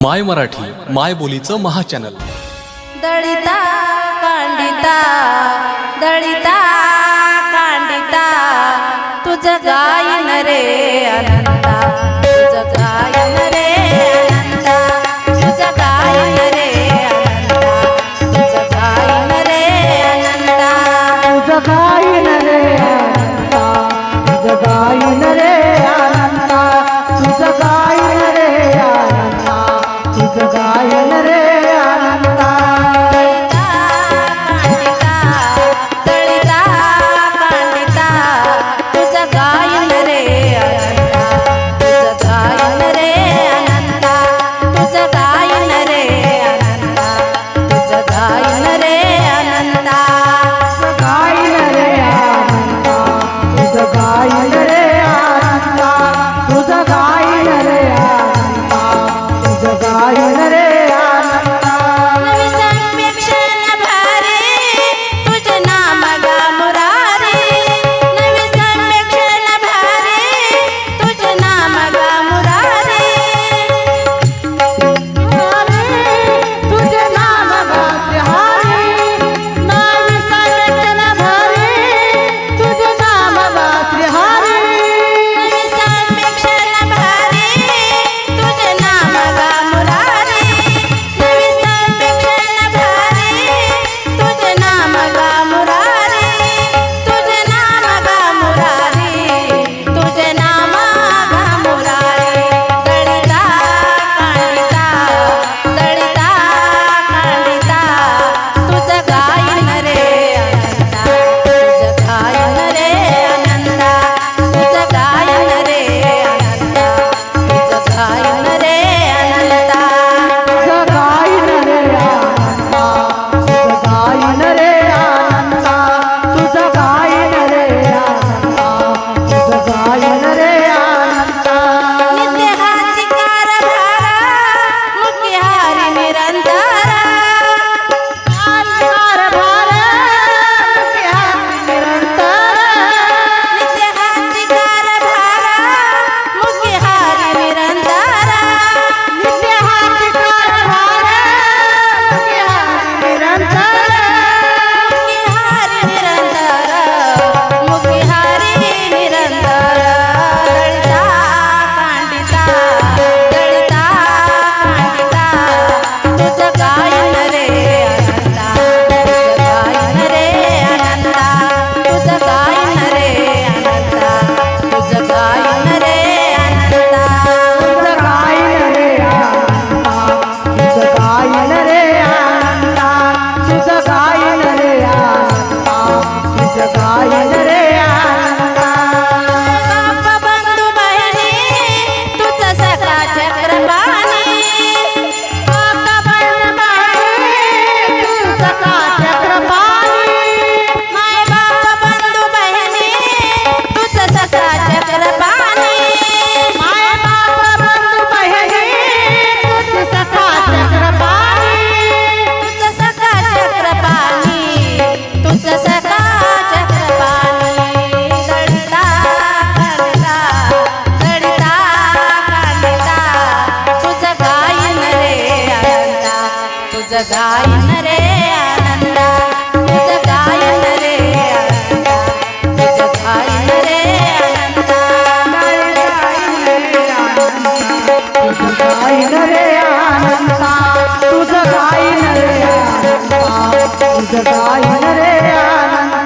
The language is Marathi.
माय मराठी माय बोलीचं महाचॅनल. दळिता कांडिता दळिता कांडिता तुझ गायन रे अनंता तुझ गायन रे Hare 감사합니다. रे आनंदा तुझ गाईन रे आनंदा तुझ गाईन रे आनंदा.